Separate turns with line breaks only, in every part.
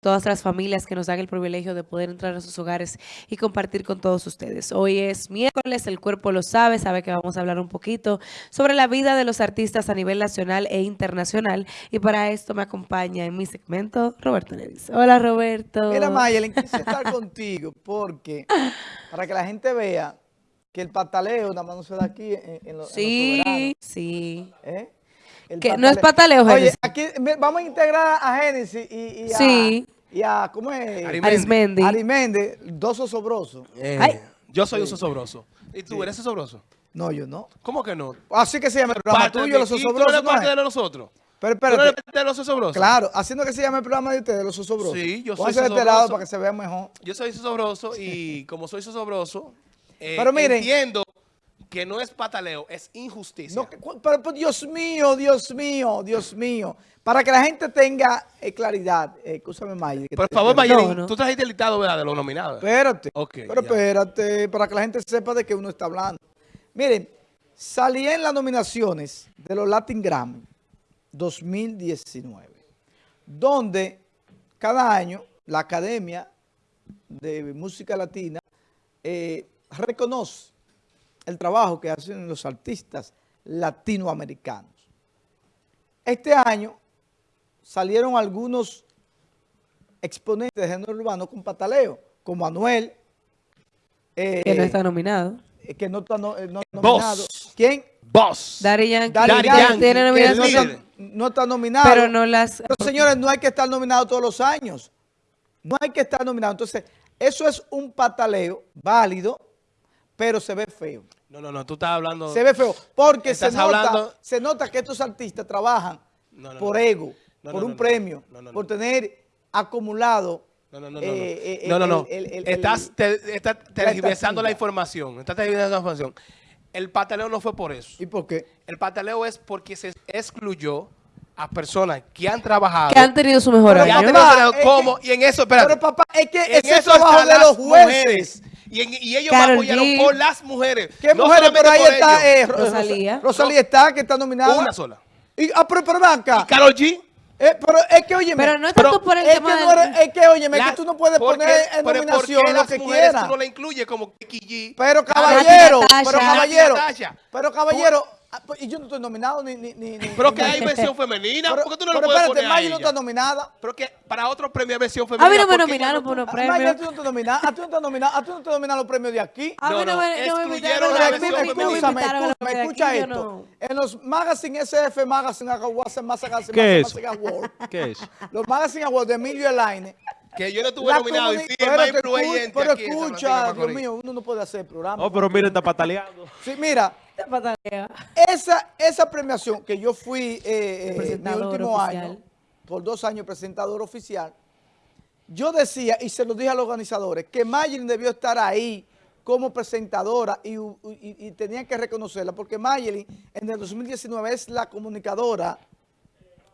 todas las familias que nos dan el privilegio de poder entrar a sus hogares y compartir con todos ustedes. Hoy es miércoles, el cuerpo lo sabe, sabe que vamos a hablar un poquito sobre la vida de los artistas a nivel nacional e internacional y para esto me acompaña en mi segmento Roberto Nevis. Hola Roberto.
Mira Mayelin, quise estar contigo porque para que la gente vea que el pataleo nada más no se da aquí en, en, los,
sí,
en
Sí,
¿Eh?
Que no es pataleo,
Oye, aquí vamos a integrar a Génesis y, y, a,
sí.
y a, ¿cómo es?
Arismendi.
Arismendi, dos osobrosos.
Eh, yo soy un sosobroso. ¿Y tú eres osobroso?
No, yo no.
¿Cómo que no?
Así que se llama el programa
parte
tuyo,
de,
los
¿Y tú
osobrosos.
eres parte
¿no
de nosotros?
Pero
¿Tú eres
espérate.
parte de los osobrosos?
Claro, haciendo que se llame el programa de ustedes, los osobrosos.
Sí, yo soy
este
sosobroso.
lado para que se vea mejor.
Yo soy sosobroso y como soy sosobroso, eh,
Pero miren.
entiendo que no es pataleo, es injusticia.
No, pero, pero, Dios mío, Dios mío, Dios mío. Para que la gente tenga eh, claridad. Eh, escúchame, Mayel. que
Por favor, Mayelin,
No, no.
tú trajiste el listado ¿verdad? de los nominados.
Espérate.
Ok,
pero
ya.
espérate, para que la gente sepa de qué uno está hablando. Miren, salí en las nominaciones de los Latin Grammy 2019, donde cada año la Academia de Música Latina eh, reconoce el trabajo que hacen los artistas latinoamericanos. Este año salieron algunos exponentes de género urbano con pataleo, como Anuel, eh,
que no está nominado.
eh, que no está no- eh, no nominado. ¿Quién?
Boss.
Daddy Yankee,
Daddy
tiene
no no está nominado.
pero no las...
Pero, señores, no hay que estar nominado todos los años. No hay que estar nominado. Entonces, eso es un pataleo válido, pero se ve feo.
No, no, no, tú estás hablando...
Se ve feo. Porque se nota,
hablando-
se nota que estos artistas trabajan
No, no,
por
no.
ego,
No,
por
no,
un
no,
premio,
no, no, no.
por tener acumulado.
No, no, no, no.
eh,
no.
eh,
no, no,
el-
estás te- estás tergiversando la información. Estás tergiversando la información. El pataleo no fue por eso.
¿Y por qué?
El pataleo es porque se excluyó a personas que han trabajado.
que han tenido su mejor año.
papá, es que-
y en eso, espérate.
Pero papá, es que
en
ese es
eso
trabajo
están
de
las
los jueces.
mujeres. Y, en- y ellos
Karol
apoyaron
G.
por las mujeres.
¿Qué
No
mujeres? Pero ahí
por
está eh, Ro-
Rosalía.
Ros- Rosalía está, que está nominada.
Una sola.
Y, ah, pero, pero acá.
Y Karol G.
Eh, pero es que, oye,
Pero no es tanto por el
es
tema
que, no eres- es que, oye, es que tú no puedes
porque-
poner en
pero ¿por qué
nominación lo que
mujeres
quieras.
tú no la incluyes como G?
Pero caballero, pero caballero, pero caballero, ah, pues, y yo no estoy nominado ni... ni, ni,
Pero
ni-
que hay versión femenina.
Pero,
¿Por qué tú no lo puedes
espérate,
poner
Maggie no está nominada.
Pero que para otro premio hay versión femenina.
A mí no me
¿por qué
nominaron por
no-
unos
Ah, Maggie,
premios.
a ti no te nominada, a ti no te nominada, a ti no te nominan los premios de aquí.
A mí
No,
me, me
excluyeron la
a
versión
me
femenina.
De
escucha esto. En los Magazine SF, Magazine Awards, Magazine,
¿Qué
Magazine
es?
Awards,
¿Qué es?
los Magazine Awards de Emilio Elaine,
Que yo no estuve nominado y el
pero
más
te
influyente
pero escucha, Dios mío, uno no puede hacer programa.
Oh, pero mira, está pataleando.
Sí, mira. Esa, esa premiación que yo fui eh, eh, mi
Presentador
último
oficial.
año, por dos años presentador oficial, yo decía, y se lo dije a los organizadores, que Maylin debió estar ahí como presentadora y, y- y tenían que reconocerla, porque Maylin en el 2019 es la comunicadora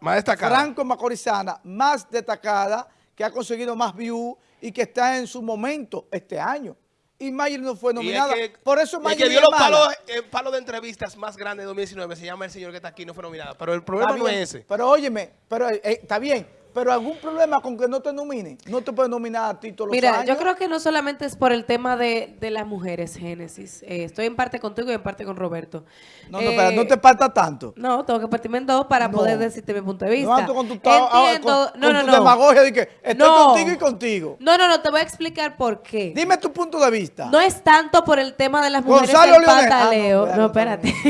Más destacada.
franco macorizana más destacada, que ha conseguido más views y que está en su momento este año. Y Maylin no fue nominada.
que-
Por eso
el
Maylin
que dio
es
los palos, el palo de entrevistas más grande de 2019 se llama el señor que está aquí, no fue nominado. Pero el problema no es ese.
Pero óyeme, pero eh, está bien. Pero algún problema con que no te nominen. No te pueden nominar a ti todos los
Mira,
años.
yo creo que no solamente es por el tema de, de las mujeres, Génesis. Eh, estoy en parte contigo y en parte con Roberto.
No, no,
Eh,
espera, no te falta tanto.
No, tengo que partirme en dos para
No.
poder decirte mi punto de vista.
No con tu, ah,
Entiendo,
con-
no,
con
no,
tu demagogia de que estoy
No.
contigo y contigo.
No, no, no, te voy a explicar por qué.
Dime tu punto de vista.
No es tanto por el tema de las mujeres
Gonzalo
del
Leonel.
pataleo.
Ah, no,
no,
espérate,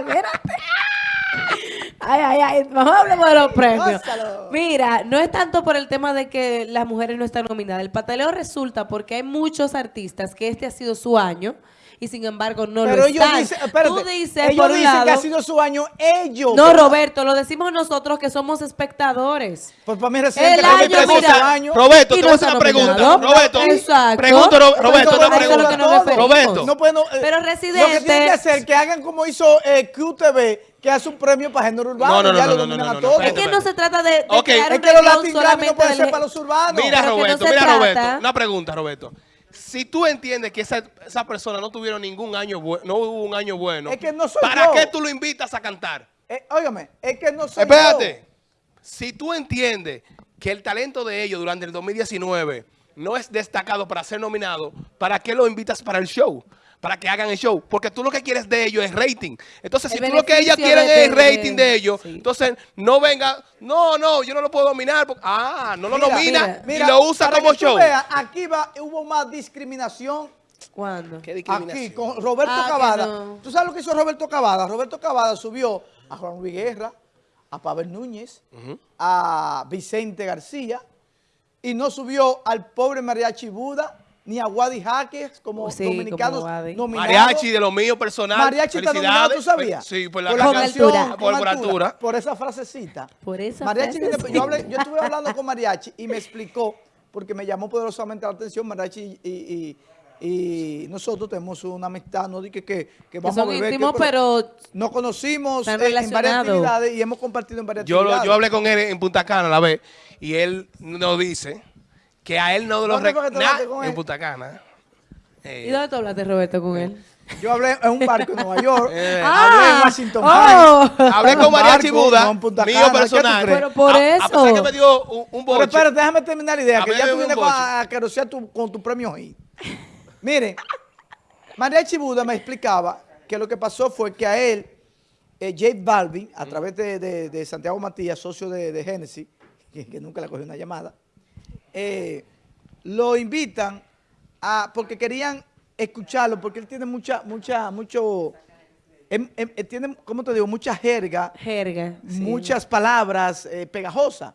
espérate. Ay, ay, ay. Mejor hablemos de los premios. Mira, no es tanto por el tema de que las mujeres no están nominadas. El pataleo resulta porque hay muchos artistas que este ha sido su año y sin embargo no
pero
lo
ellos
están.
dicen, espérate,
Tú dices
ellos
por un
dicen
lado,
que ha sido su año ellos.
No, Roberto, lo decimos nosotros que somos espectadores.
Pues para mí reciente
El año, mira.
Roberto, te
no
voy a hacer una pregunta. Roberto,
Exacto.
pregunto, Roberto, una
que
pregunta. Roberto.
No pueden, eh,
Pero,
Lo que
Residente-
tienen que hacer que hagan como hizo eh, QTV, que hace un premio para género urbano.
No, no, no,
ya
no,
lo
no, no,
a
no,
todos.
Es que no se trata de, de
Ok.
crear
Es que los Latin Grammy no
del
ser para los urbanos.
Mira,
no
Roberto, mira,
trata-
Roberto. Una pregunta, Roberto. Si tú entiendes que esa, esa persona no tuvieron ningún año bueno, no hubo un año bueno,
Es que no soy
¿para
yo.
qué tú lo invitas a cantar?
Eh, óigame, es que no soy
Espérate. Si tú entiendes que el talento de ellos durante el 2019 no es destacado para ser nominado, ¿para qué lo invitas para el show? Para que hagan el show. Porque tú lo que quieres de ellos es rating. Entonces,
El
si tú lo que
beneficio
quieren
de
es rating de ellos,
sí.
entonces no venga, no, no, yo no lo puedo dominar. porque- ah, no lo
Mira,
nomina
mira,
y lo usa
para
como
que tú
show.
veas, aquí va, hubo más discriminación
¿Cuándo?
¿Qué discriminación?
aquí con Roberto
Ah,
Cavada.
no.
¿Tú sabes lo que hizo Roberto Cavada? Roberto Cavada subió a Juan Luis Guerra, a Pavel Núñez, a Vicente García y no subió al pobre Mariachi Buda ni a Wadi Jaques como
Sí,
dominicanos
como Wadi.
nominados.
Mariachi de lo mío personal.
Mariachi está nominado. ¿tú sabías?
Sí, por la
por
canción,
altura.
Por,
con
por altura.
Por esa frasecita.
Por esa
Mariachi, viene-
frasecita.
yo, hablé- yo estuve hablando con Mariachi y me explicó, porque me llamó poderosamente la atención, Mariachi y, y- y nosotros tenemos una amistad, no dije que, que vamos
son
a beber. que-
íntimos, pero
Nos conocimos en, en varias actividades y hemos compartido en varias
Yo, lo-
actividades.
yo hablé con él en Punta Cana a la vez y él nos dice que a él no lo
¿Dónde fue que tú
rec-
hablaste
na-
con
en? Punta Cana. Eh,
¿Y dónde tú hablaste, Roberto, con él?
Yo hablé en un barco en Nueva York,
Eh.
hablé en
Ah,
Washington
oh.
Heights.
Hablé con
un
Mariachi
barco,
Buda,
no en Punta
mío
Cana, ¿qué tú
personal.
Pero por
a, A pesar
eso.
que me dio un, un
Pero espérate, déjame terminar la idea,
A
que ya tú vienes a, a carosear tu- con tu premio hit. Miren, Mariachi Buda me explicaba que lo que pasó fue que a él, eh, Jake Balvin, a través de, de- de Santiago Matías, socio de, de Genesis, que, que nunca le cogió una llamada, eh, lo invitan a, porque querían escucharlo, porque él tiene mucha, mucha, mucho, em- em- eh, tiene, ¿cómo te digo? Mucha jerga,
Jerga. sí.
muchas palabras eh, pegajosas.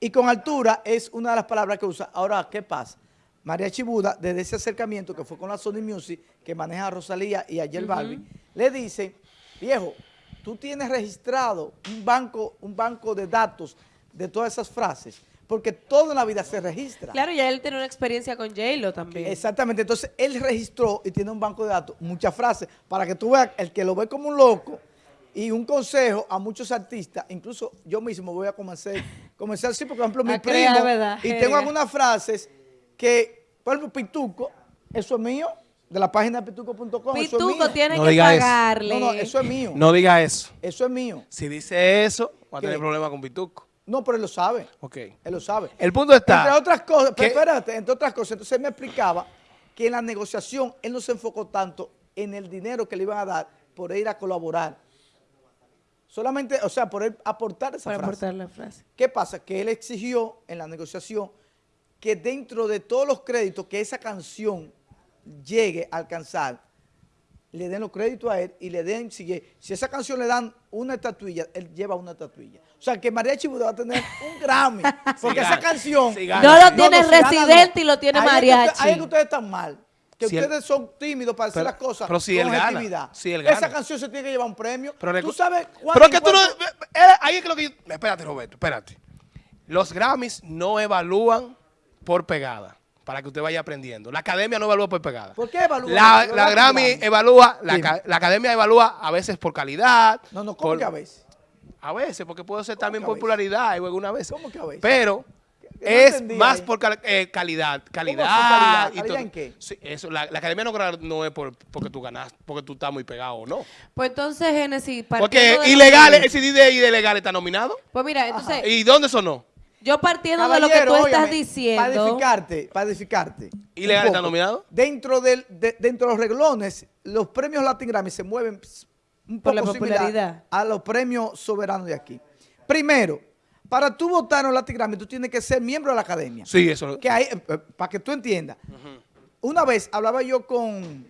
Y con altura es una de las palabras que usa. Ahora, ¿qué pasa? María Chibuda, desde ese acercamiento que fue con la Sony Music, que maneja a Rosalía y a J Balvin, le dice, viejo, tú tienes registrado un banco, un banco de datos de todas esas frases, porque todo en la vida se registra.
Claro, ya él tiene una experiencia con J-Lo también.
Exactamente, entonces él registró y tiene un banco de datos, muchas frases, para que tú veas, el que lo ve como un loco, y un consejo a muchos artistas, incluso yo mismo voy a comenzar, comenzar sí, porque por ejemplo mi
A crear,
primo,
¿verdad?
y tengo algunas frases que, por ejemplo, Pituco, eso es mío, de la página de pituco.com, es
Pituco tiene
No
que
eso.
pagarle.
No, no, eso es mío,
No diga eso.
eso es mío.
Si dice eso, va a
¿Qué?
tener problemas con Pituco.
No, pero él lo sabe.
Ok.
Él lo sabe.
El punto está...
Entre otras cosas, pero espérate, entre otras cosas, entonces él me explicaba que en la negociación él no se enfocó tanto en el dinero que le iban a dar por ir a colaborar. Solamente, o sea, por él aportar esa
para
frase.
aportar la frase.
¿Qué pasa? Que él exigió en la negociación que dentro de todos los créditos que esa canción llegue a alcanzar, le den los créditos a él y le den, si, si esa canción le dan una estatuilla, él lleva una estatuilla. O sea, que María Chibuda va a tener un Grammy, porque esa canción...
No lo tiene
gana,
Residente y lo tiene
Ahí es que
Mariachi.
ahí es que ustedes están mal. Que
Si él-
ustedes son tímidos para decir
Pero-
las cosas
pero si
con
él gana,
objetividad.
si él
Esa canción se tiene que llevar un premio.
Pero
¿Tú sabes cuánto
Pero es que tú no...
impuesto-
eh, Ahí es que lo que yo... Espérate, Roberto, espérate. Los Grammys no evalúan por pegada, para que usted vaya aprendiendo. La academia no evalúa por pegada.
¿Por qué evalúan
La, la
Latin
Grammy evalúa, la, la academia evalúa a veces por calidad.
No, no, ¿cómo
por-
que a veces?
A veces, porque puede ser
¿Cómo
también popularidad y alguna vez.
¿Cómo que a veces?
Pero
no
es
entendí
más
ahí.
por cal- eh, calidad. Calidad.
calidad?
y
¿Calidad
todo.
en qué?
Sí, eso, la, la academia no, es por, porque tú ganas, porque tú estás muy pegado o no.
Pues entonces, Genesis,
Porque
partiendo de lo
ilegal,
que-
el CD de ilegal está nominado.
Pues mira, entonces,
¿Y dónde sonó?
Yo partiendo de lo que tú estás
óyeme, Para
diciendo...
edificarte, para edificarte.
¿Ilegal
un
está nominado?
Dentro, del, de- dentro de los reglones, los premios Latin Grammy se mueven un
Por la
poco similar a los premios soberanos de aquí. Primero, para tú votar en los Latin Grammy, tú tienes que ser miembro de la academia.
Sí, eso.
Que hay, eh, eh, para que tú entiendas. Una vez hablaba yo con,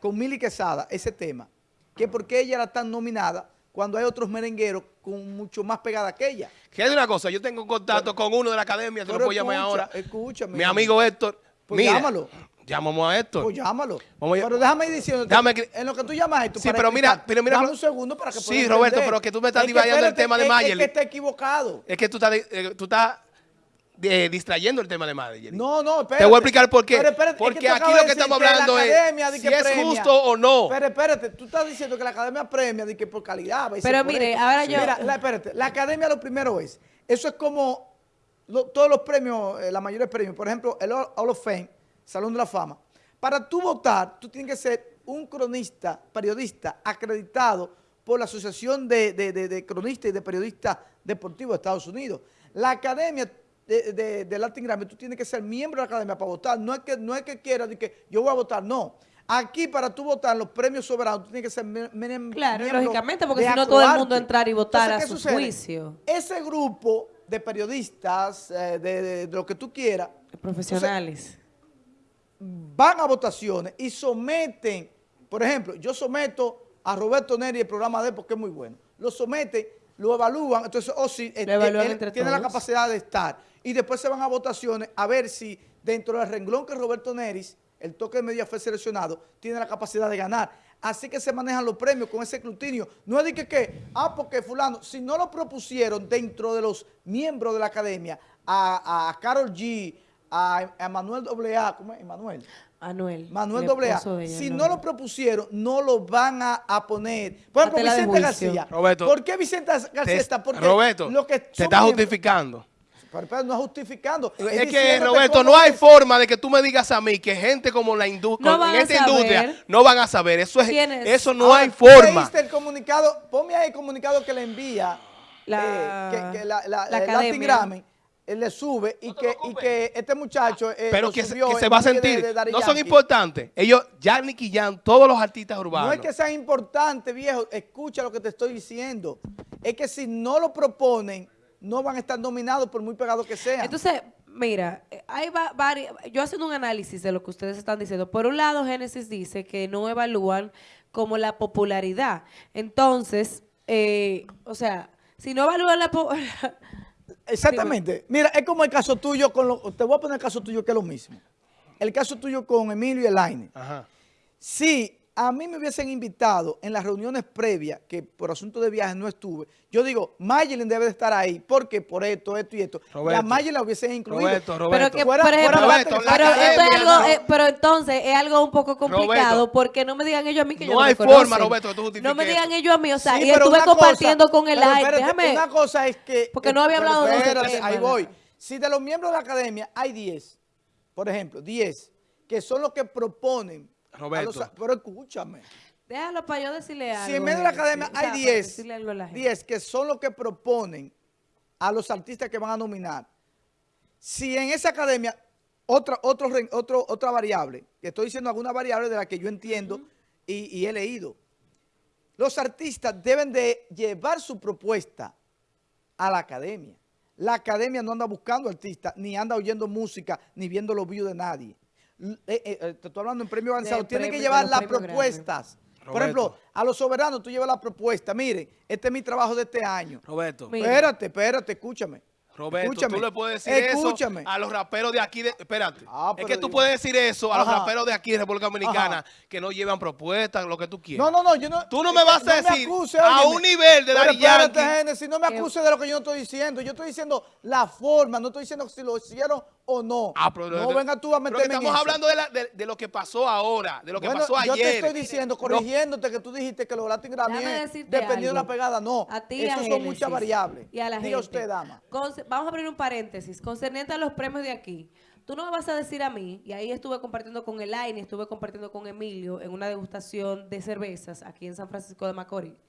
con Mili Quesada, ese tema, que por qué ella era tan nominada cuando hay otros merengueros con mucho más pegada que ella.
Es una cosa, yo tengo contacto con uno de la academia, te lo puedo llamar ahora.
escúchame.
Mi amigo Héctor.
Pues
mira,
llámalo.
Llamamos a Héctor.
Pues llámalo.
Vamos a-
pero déjame ir diciendo,
Déjame que-
en lo que tú llamas esto,
Sí,
para
pero mira, pero mira,
dame un segundo para que
Sí, Roberto,
entender.
pero que tú me estás
Es
divagando el tema de
es-
Mayerly.
Es que está equivocado.
Es que tú estás, eh, tú estás eh, distrayendo el tema de Madrid.
No, no, espérate.
Te voy a explicar por qué.
Pero espérate, es
Porque
que
aquí lo
de
que estamos
la
hablando es
academia di
si
que
es
premia.
justo o no.
Pero espérate, tú estás diciendo que la academia premia de que por calidad.
Pero
por
mire,
esto.
ahora yo-
Mira, la, espérate, la academia lo primero es, eso es como lo- todos los premios, eh, la mayoría de premios, por ejemplo, el Hall Hall of Fame, Salón de la Fama. Para tú votar, tú tienes que ser un cronista, periodista acreditado por la Asociación de, de- de- de Cronistas y de Periodistas Deportivos de Estados Unidos. La academia de, de- de Latin Grammy, tú tienes que ser miembro de la academia para votar. No es que, no es que quieras que yo voy a votar, no. Aquí para tú votar los premios soberanos, tú tienes que ser mi- mi-
Claro,
miembro
lógicamente, porque si no todo el mundo entrar y votar
Entonces,
a
¿qué
su
sucede?
juicio.
Ese grupo de periodistas, eh, de, de- de lo que tú quieras,
Profesionales.
van a votaciones y someten, por ejemplo, yo someto a Roberto Neri el programa de él porque es muy bueno. Lo someten, lo evalúan, entonces, o si eh, él tiene la capacidad de estar. Y después se van a votaciones a ver si dentro del renglón que Roberto Neris, el toque de media fue seleccionado, tiene la capacidad de ganar. Así que se manejan los premios con ese escrutinio. No es de que, que, ah, porque fulano, si no lo propusieron dentro de los miembros de la academia, a, a Carol G, a, a Manuel AA, ¿cómo es? Manuel.
Manuel.
Manuel
ella,
si no lo propusieron, no lo van a, a poner. Por ejemplo, Vicente. García.
Roberto,
¿Por qué Vicente García
Te-
está? Porque
Roberto,
lo que
te
miembros-
justificando.
Pero, pero no es justificando.
Es que, Roberto, no hay
es.
forma de que tú me digas a mí que gente como la industria,
No van
en
a
esta
saber.
industria, no van a saber. Eso, es, eso no
Ahora,
hay
¿tú
forma.
leíste el comunicado? Ponme ahí el comunicado que le envía
La-
eh, que, que la, la-
la
el Latin
academia.
Grammy, él le sube y, que, y que este muchacho eh,
Pero que, se- que va a
de-
sentir.
de Daddy
no son importantes. Ellos, ya Nicky Jam, todos los artistas urbanos.
No es que sean importantes, viejo. Escucha lo que te estoy diciendo. Es que si no lo proponen, no van a estar nominados por muy pegados que sean.
Entonces, mira, eh, hay va- varias, yo haciendo un análisis de lo que ustedes están diciendo. Por un lado, Génesis dice que no evalúan como la popularidad. Entonces, eh, o sea, si no evalúan la po-
Exactamente. Mira, es como el caso tuyo con lo, te voy a poner el caso tuyo que es lo mismo. El caso tuyo con Emilio y Elaine.
Ajá.
Si a mí me hubiesen invitado en las reuniones previas, que por asunto de viajes no estuve, yo digo, Mayelin debe de estar ahí, porque por esto, esto y esto.
Roberto.
y a Mayelin la hubiesen incluido.
Roberto,
Pero
Roberto.
que,
Fuera-
por ejemplo,
fuera
Roberto, la
pero, esto es
academia,
algo,
no.
eh, pero entonces es algo un poco complicado
Roberto.
porque no me digan ellos a mí que
No
yo no
hay
me conocen.
forma, Roberto, que tú
No me digan
eso.
ellos a mí, o sea,
Sí,
y
pero
estuve
cosa-
compartiendo con el
pero
aire.
espérate,
Déjame.
Una cosa es que...
Porque no había
pero
hablado de
espérate,
tema,
Ahí
¿no?
voy. Si de los miembros de la academia hay 10, por ejemplo, 10, que son los que proponen...
Roberto.
los- pero escúchame.
Déjalo para yo decirle algo.
Si en medio de la academia hay
para
10,
decirle algo a la gente.
10 que son los que proponen a los artistas que van a nominar, si en esa academia, otra, otro, otro, otra variable, que estoy diciendo alguna variable de la que yo entiendo y, y he leído, los artistas deben de llevar su propuesta a la academia. La academia no anda buscando artistas, ni anda oyendo música, ni viendo los views de nadie. Eh, eh, eh, te estoy hablando en premio avanzado. Tienen que llevar las propuestas. Por
Roberto.
ejemplo, a los soberanos tú llevas la propuesta. Miren, este es mi trabajo de este año.
Roberto.
Mira.
Espérate, espérate, escúchame.
Roberto,
Escúchame.
tú le puedes decir
Escúchame.
eso a los raperos de aquí. De, espérate.
Ah,
es
pero
que tú
digo-
puedes decir eso a los
Ajá.
raperos de aquí de República Dominicana
Ajá.
que no llevan propuestas, lo que tú quieras.
No, no, no, yo no.
Tú no me vas a
no
decir
acuse,
a un nivel de
Pero
Daddy Yankee.
Génesis, no me acuse de lo que yo no estoy diciendo. Yo estoy diciendo la forma, no estoy diciendo si lo hicieron o no.
Ah, pero
no
de-
venga tú a
pero
meterme en
estamos hablando de, la- de- de lo que pasó ahora, de lo que
Bueno,
pasó
yo
ayer.
te estoy diciendo, corrigiéndote que tú dijiste que los Latin Grammy
Déjame
es
decirte
dependiendo de la pegada. No,
A ti,
eso
a
son
Génesis
muchas variables.
Y a la
Diga
gente.
usted, dama.
Conce- vamos a abrir un paréntesis. Concerniente a los premios de aquí. Tú no me vas a decir a mí, y ahí estuve compartiendo con Elaine, estuve compartiendo con Emilio en una degustación de cervezas aquí en San Francisco de Macorís.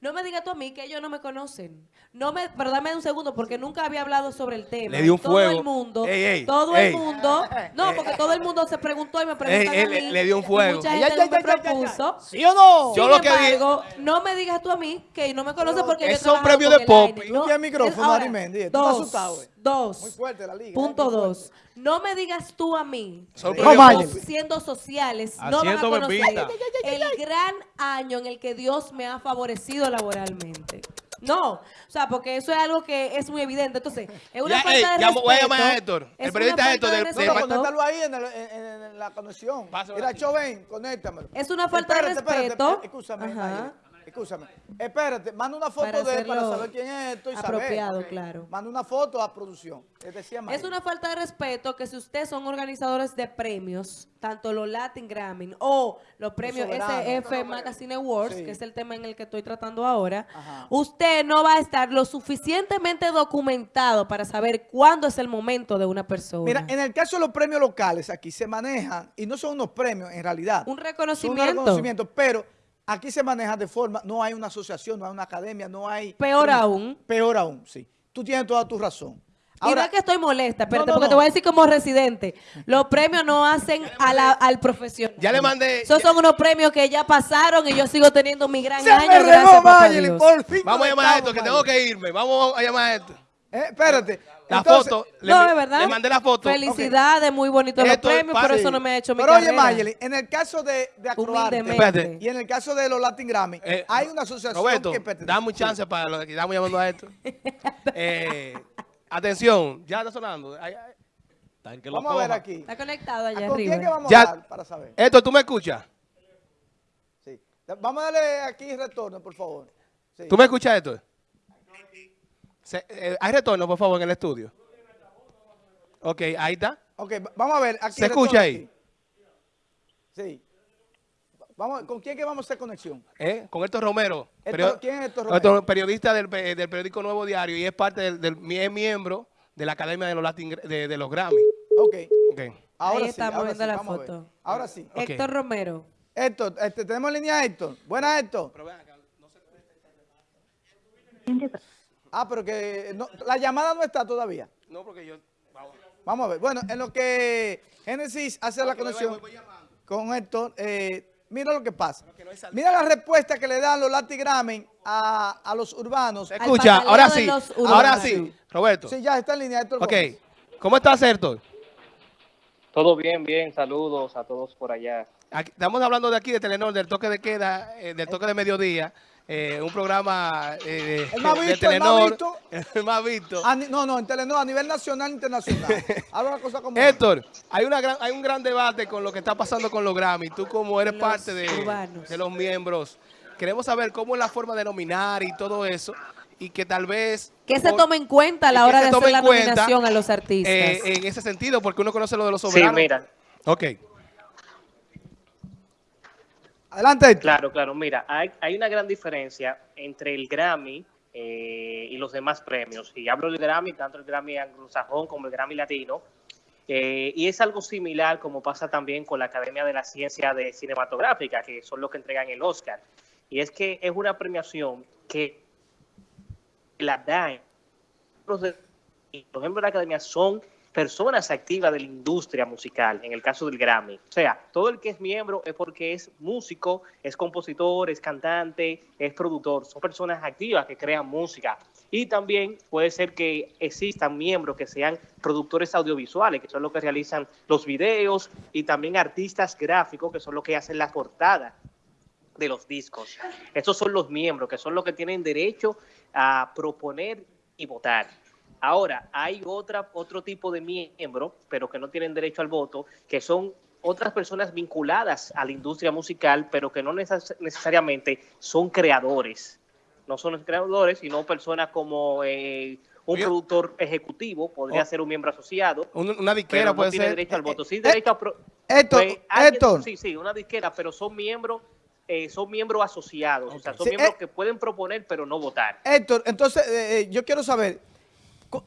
No me digas tú a mí que ellos no me conocen. No me, pero dame un segundo porque nunca había hablado sobre el tema.
Le di un
todo
fuego.
el mundo,
Ey, ey,
todo
ey.
el mundo, no, porque todo el mundo se preguntó y me preguntan
Ey,
a mí.
le dio un fuego.
Mucha
Ya,
gente
ya,
me
ya, ya, ya, ya.
propuso.
¿Sí o no?
Yo lo que di-
embargo, no me digas tú a mí que no me conoces porque yo
es un premio de pop.
No,
el micrófono,
ahora,
Arimendi, tú
Dos,
asustado, eh.
dos.
Muy fuerte la liga, eh,
Punto
muy
dos. No me digas tú a mí siendo sociales no van a conocer
bebida.
el gran año en el que Dios me ha favorecido laboralmente. No, o sea, porque eso es algo que es muy evidente. Entonces, es una
Ya,
falta
ey,
de respeto.
voy a llamar a Héctor, el periodista Héctor
de
conéctalo ahí en, el- en- en- en la conexión. Mira. Choven, conéctamelo.
Es una falta de respeto.
eh, Escúchame,
Ajá.
Mayra, escúchame. Espérate, manda una foto
Para
de él para saber quién es esto y
apropiado,
saber.
claro.
Manda una foto a producción. Decía.
Es una falta de respeto que si ustedes son organizadores de premios, tanto los Latin Grammy o los premios. SF Magazine Awards,
Sí.
que es el tema en el que estoy tratando ahora,
Ajá.
usted no va a estar lo suficientemente documentado para saber cuándo es el momento de una persona.
Mira, en el caso de los premios locales, aquí se manejan, y no son unos premios en realidad.
un
Son
reconocimiento.
unos reconocimientos, pero aquí se maneja de forma, no hay una asociación, no hay una academia, no hay...
Peor aún.
Peor aún, sí. Tú tienes toda tu razón.
y no
Ahora,
es que estoy molesta, espérate,
no,
porque
no.
te voy a decir como residente. Los premios no hacen a la- al profesional.
Ya le mandé-
Esos
ya-
son unos premios que ya pasaron y yo sigo teniendo mi gran
se
año.
me
gracias,
regó,
papá
Mayeli,
Dios.
por fin.
Vamos a llamar a esto, que tengo que irme. Vamos a llamar a esto.
Eh, espérate.
La
Entonces,
foto.
No,
le,
es verdad.
Le mandé la foto.
Felicidades, muy bonitos los
Esto es
premios, pero eso no me ha hecho mi
Pero oye. Mayeli, en el caso de, de Acroarte y en el caso de los Latin Grammy,
Eh,
hay una asociación
Roberto,
que pertenece.
dame un chance para lo que estamos llamando a esto. Eh, atención, ya está sonando. Ay, ay. Tan que lo
Vamos a ver aquí.
Está conectado allá
¿Con
arriba.
quién que vamos
Ya-
a hablar para saber?
Esto, ¿tú me escuchas?
Sí. Vamos a darle aquí retorno, por favor. Sí.
¿Tú me escuchas esto? Se- eh, ¿Hay retorno, por favor, en el estudio? Ok, ahí está.
Ok, va- vamos a ver. Aquí
¿Se escucha ahí?
Sí. Vamos, ¿Con quién que vamos a hacer conexión?
¿eh? Con Héctor Romero.
Héctor- ¿quién es Héctor
Héctor,
Romero?
periodista del, pe- del periódico Nuevo Diario y es parte del, del- es miembro de la Academia de los, Latin, de, de los Grammy.
Ok.
Ok.
Ahora sí,
estamos
ahora
viendo
sí,
la
vamos a ver.
foto.
Ahora sí.
Héctor Romero.
Héctor, este, tenemos en línea a Héctor. Buenas, Héctor. Ah, pero que no- la llamada no está todavía.
No, porque yo... vamos.
Vamos a ver. Bueno, en lo que Génesis hace la
voy-
conexión
voy- voy llamando.
con Héctor, eh, mira lo que pasa.
que no.
Mira la respuesta que le dan los Latin Grammy a, a los urbanos.
¿Se
Al
escucha? Ahora sí. Ahora sí. Roberto.
Sí, ya está en línea Héctor.
Ok.
Gómez.
¿Cómo estás, Héctor?
Todo bien, bien. Saludos a todos por allá.
Aquí- estamos hablando de aquí, de Telenor, del toque de queda, eh, del toque de mediodía. Eh, un programa eh,
El más
de
visto, el más
Telenor.
visto.
El más visto.
A no, no, en Telenor, a nivel nacional e internacional. Habla la cosa como.
Héctor, hay, una gran, hay un gran debate con lo que está pasando con los Grammy. Tú como eres
Los
parte de, de los miembros, queremos saber cómo es la forma de nominar y todo eso. Y que tal vez...
Que se tome en cuenta a la hora de hacer la
cuenta,
nominación a los artistas.
eh, en ese sentido, porque uno conoce lo de los
Sí,
soberanos.
mira.
Ok.
Adelante.
Claro, claro. Mira, hay, hay una gran diferencia entre el Grammy eh, y los demás premios. Y hablo del Grammy, tanto el Grammy anglosajón como el Grammy latino. Eh, y es algo similar como pasa también con la Academia de la Ciencia de Cinematográfica, que son los que entregan el Oscar. Y es que es una premiación que la dan. Los de- los miembros de la academia son personas activas de la industria musical, en el caso del Grammy. O sea, todo el que es miembro es porque es músico, es compositor, es cantante, es productor. Son personas activas que crean música. Y también puede ser que existan miembros que sean productores audiovisuales, que son los que realizan los videos, y también artistas gráficos, que son los que hacen la portada de los discos. Estos son los miembros, que son los que tienen derecho a proponer y votar. Ahora, hay otra, otro tipo de miembros, pero que no tienen derecho al voto, que son otras personas vinculadas a la industria musical, pero que no neces- necesariamente son creadores. No son creadores, sino personas como eh, un
Oye.
productor ejecutivo, podría
Oh.
ser un miembro asociado,
Un- una disquera
no
puede
tiene
ser...
derecho al voto. Sí,
eh,
derecho a...
Héctor,
pues,
Héctor.
Sí, sí, una disquera, pero son miembros, eh, son miembros asociados, o sea, son
Sí,
miembros
eh.
que pueden proponer, pero no votar.
Héctor, entonces eh, eh, yo quiero saber,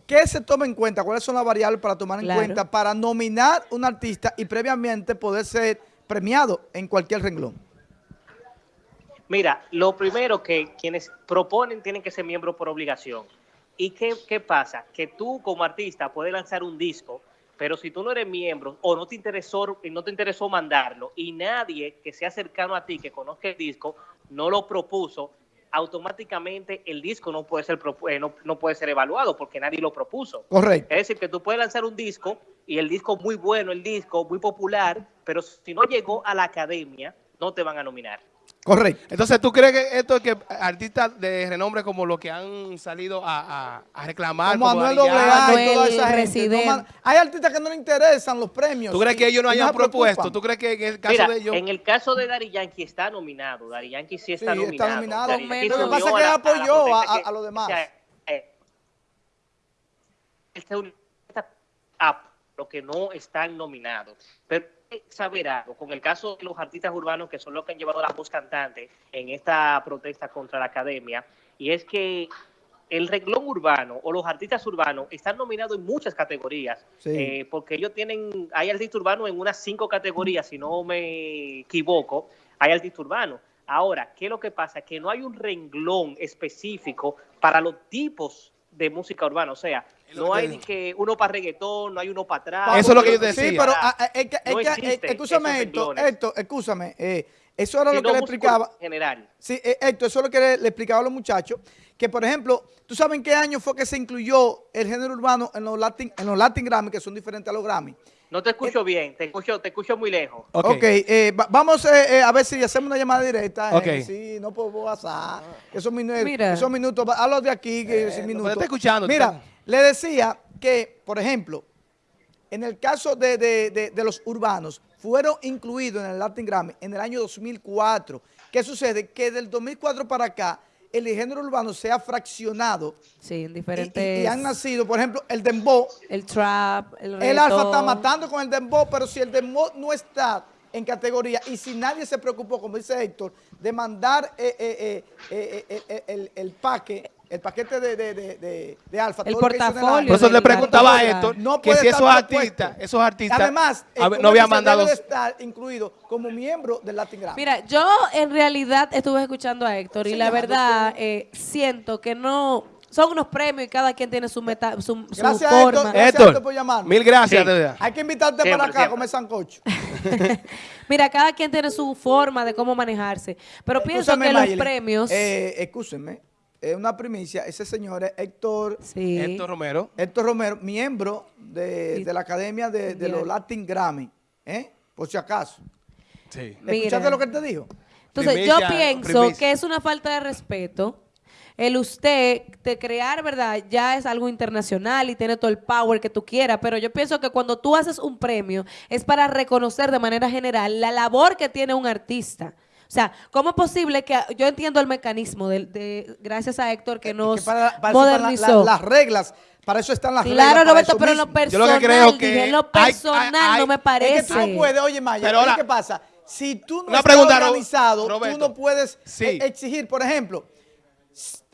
¿qué se toma en cuenta? ¿Cuáles son las variables para tomar en
Claro.
cuenta para nominar un artista y previamente poder ser premiado en cualquier renglón?
Mira, lo primero que quienes proponen tienen que ser miembros por obligación. ¿Y qué, qué pasa? Que tú como artista puedes lanzar un disco, pero si tú no eres miembro o no te interesó, no te interesó mandarlo y nadie que sea cercano a ti, que conozca el disco, no lo propuso, automáticamente el disco no puede ser, eh, no, no puede ser evaluado porque nadie lo propuso.
Correcto.
Es decir, que tú puedes lanzar un disco y el disco muy bueno, el disco muy popular, pero si no llegó a la academia, no te van a nominar.
Correcto.
Entonces, ¿tú crees que esto es que artistas de renombre como los que han salido a, a- a reclamar?
Como AA
Yankee,
y toda esa gente. No hay artistas que no le interesan los premios.
¿Tú crees que ellos no hayan propuesto? ¿Tú crees que en el caso
Mira,
de ellos...
en el caso de Dari Yankee está nominado. Dari Yankee sí está
Sí,
nominado.
está nominado.
Lo que
pasa es que él apoyó a- a los demás.
eh, él se unió a los que no están nominados. Pero saber algo, con el caso de los artistas urbanos, que son los que han llevado la voz cantante en esta protesta contra la academia, y es que el renglón urbano o los artistas urbanos están nominados en muchas categorías,
Sí.
eh, porque ellos tienen, hay artistas urbanos en unas cinco categorías, si no me equivoco, hay artistas urbanos. Ahora, ¿qué es lo que pasa? Que no hay un renglón específico para los tipos de música urbana. O sea, No hay ni que uno para reggaetón, no hay uno para atrás.
Eso es lo que yo
Sí,
decía.
pero ah, ah,
existen
escúchame esto, esto, escúchame, eh, eso era lo que le explicaba.
en general.
Sí, eh, Héctor, eso es lo que le, le explicaba a los muchachos, que por ejemplo, ¿tú sabes en qué año fue que se incluyó el género urbano en los Latin, en los Latin Grammy, que son diferentes a los Grammy?
No te escucho bien, te escucho, te escucho muy lejos.
Ok.
Ok, eh, va- vamos eh, eh, a ver si hacemos una llamada directa. eh,
Ok.
sí, no puedo pasar. Esos, minu-
Mira.
esos minutos, a los de aquí, que
no,
minutos.
pero está escuchando,
Mira,
está-
le decía que, por ejemplo, en el caso de, de- de- de los urbanos, fueron incluidos en el Latin Grammy en el año 2004. ¿Qué sucede? Que del 2004 para acá, el género urbano se ha fraccionado
Sí, en diferentes...
y- y han nacido, por ejemplo, el dembow,
El trap, el
el alfa está
reggaetón.
matando con el dembow, pero si el dembow no está en categoría y si nadie se preocupó, como dice Héctor, de mandar eh, eh, eh, el, el paque, el paquete de, de, de, de- de alfa.
El
todo lo que hizo en el
portafolio.
Por eso le preguntaba a. Héctor
No
que si esos artistas, esos artistas
Además, eh,
a ver,
como
no habían mandado...
debe de estar incluido como miembro del Latin Grammy.
Mira, yo en realidad estuve escuchando a Héctor y la verdad eh, siento que no... Son unos premios y cada quien tiene su, meta, su, su
Gracias,
forma.
Héctor. Gracias,
Héctor,
Héctor, por llamarme.
mil gracias.
Sí.
Hay que invitarte
Siempre,
para acá a comer sancocho.
Mira, cada quien tiene su forma de cómo manejarse. Pero pienso
Escúchame,
que los
Mayeli,
premios...
Eh, escúchenme, es una primicia. Ese señor es Héctor,
sí.
Héctor Romero.
Héctor Romero, miembro de, la Academia de, de los. Latin Grammy. ¿eh? Por si acaso.
Sí.
Mira.
¿Escuchaste lo que él te dijo?
Entonces,
Primicia,
yo pienso
primicia.
que es una falta de respeto el usted de crear, ¿verdad? Ya es algo internacional y tiene todo el power que tú quieras, pero yo pienso que cuando tú haces un premio es para reconocer de manera general la labor que tiene un artista. O sea, ¿cómo es posible que yo entiendo el mecanismo de, de- gracias a Héctor que nos
Que para, para eso están la-
modernizó?
la- las reglas. Para eso están las reglas.
claro,
para
Roberto, pero en lo
mismo.
Yo lo que
personal,
creo que
dije, en lo
hay-
personal
hay-
no me
Es
parece.
que tú no puedes, oye Maya,
Pero ahora-
¿qué pasa? Si tú no
Una
estás
pregunta,
organizado,
Roberto.
tú no puedes
Sí.
eh, exigir, por ejemplo,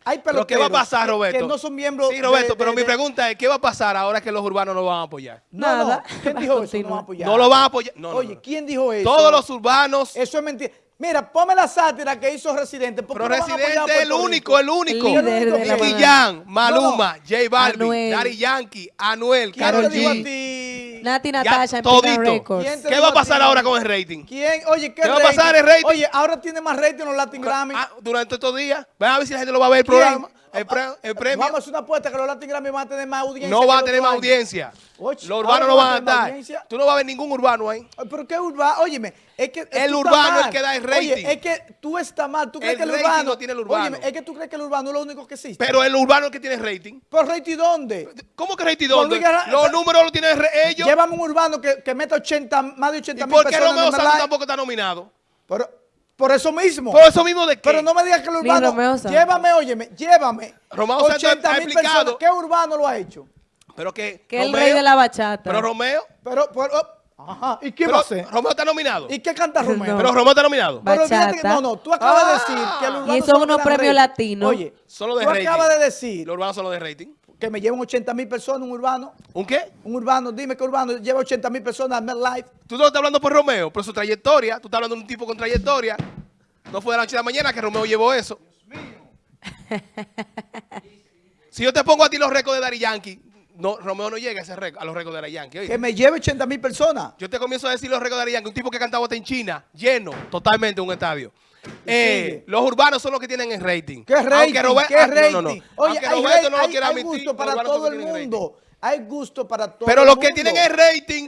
hay
¿Pero
peloteros
qué va a pasar,
que-
Roberto?
que no son miembros
Sí, Roberto,
de-
pero
de-
mi pregunta es, ¿qué va a pasar ahora que los urbanos no van a apoyar?
No,
Nada.
no. ¿Quién dijo eso? No
Continúa.
va a apoyar.
No lo van a apoyar. No, no,
Oye,
no.
¿quién dijo eso?
Todos los urbanos,
Eso es mentira. Mira, ponme la sátira que hizo Residente. ¿por qué
pero
no van
Residente es el único, el único.
El la
Nicky Maluma,
No,
J Balvin,
Anuel.
Daddy Yankee, Anuel,
¿Quién
Karol
te dijo a
G.
ti?
Nati Natasha en
todito.
Pina Records.
¿Quién te
¿Qué va a pasar ahora con el rating?
¿Quién? Oye, ¿qué,
¿Qué va a pasar el rating?
Oye, ahora tiene más rating los Latin Grammy.
Ah, durante estos días, van a ver si la gente lo va a ver el
¿Quién?
programa, el, pre- el premio.
Vamos a hacer una apuesta que los Latin Grammy van a tener más audiencia.
No
que
va a tener más audiencia. Los urbanos
no
van a estar. Tú no vas a ver ningún urbano ahí.
¿Pero qué urbano? Óyeme, es que...
El urbano es
mal.
que da el rating.
Oye, es que tú estás mal. ¿Tú crees
El
que el
rating
urbano...
tiene el urbano.
Es que tú crees que el urbano es lo único que existe.
Pero el urbano es el que tiene rating.
¿Pero rating dónde?
¿Cómo que rating dónde?
Luis
Los números los tienen ellos.
Llévame un urbano que, que meta 80, más de 80
¿Y
mil
por qué
personas
Romeo
el
Santos tampoco está nominado?
Pero, por eso mismo.
¿Por eso mismo de qué?
Pero no me digas que el urbano... Llévame, óyeme, llévame.
Romeo Santos ha
80 mil
explicado.
personas. ¿Qué urbano lo ha hecho?
Pero que
Que el rey de la bachata.
Pero Romeo.
Pero, pero ajá, ¿y qué
pero
va a hacer?
Romeo está nominado.
¿Y qué canta Romeo?
No.
Pero Romeo está nominado.
Pero fíjate que, no, no, tú acabas de
Ah.
decir que el urbano
Y son
solo
unos premios latinos.
Oye,
Solo de
tú
rating.
acabas de decir
Los urbanos son los de rating.
que me llevan 80 mil personas un urbano.
¿Un qué?
Un urbano, dime que urbano lleva 80 mil personas a MetLife.
Tú no estás hablando por Romeo, por su trayectoria. Tú estás hablando de un tipo con trayectoria. No fue de la noche a la mañana que Romeo llevó eso. si yo te pongo a ti los récords de Daddy Yankee, no, Romeo no llega a, ese a los récords de Daddy Yankee. oíste.
Que me lleve 80 mil personas.
Yo te comienzo a decir los récords de Daddy Yankee, un tipo que cantaba hasta en China, lleno totalmente un estadio. Eh, los urbanos son los que tienen el rating.
¿Qué rating?
Aunque Robe-
¿Qué
ah,
rating?
no, no, no.
Oye, hay,
no
hay- gusto para todo el mundo. Hay gusto para todo
Pero los que tienen el rating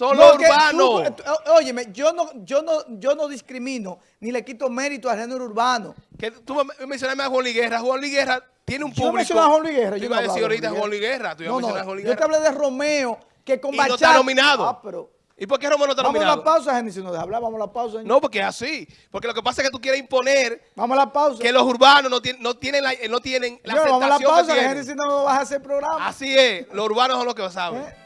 No, que
urbanos.
tú- tú- óyeme, yo no, yo, no, yo no discrimino ni le quito mérito al género urbano.
Que tú me mencionaste a Juan Luis Guerra. Juan Luis Guerra tiene un
Yo
público.
mencioné a Juan Luis Guerra.
Tú
Yo
ibas
no
a decir ahorita Juan Luis Guerra. Tú ibas a
No,
mencionar a
no,
Juan
yo te hablé de Romeo, que con
Y no está nominado.
Ah, pero...
¿Y por qué Romeo no está
Vamos a
nominado?
la pausa, Génesis, nos deja hablar, vamos a la pausa.
No, porque es así. Porque lo que pasa es que tú quieres imponer
Vamos a la pausa.
que los urbanos no tienen, no tienen la, no tienen la
Señor, vamos a la
aceptación
pausa,
que
que
tienen.
Génesis no vas a hacer programa.
Así es. Los urbanos son los que saben.
¿Eh?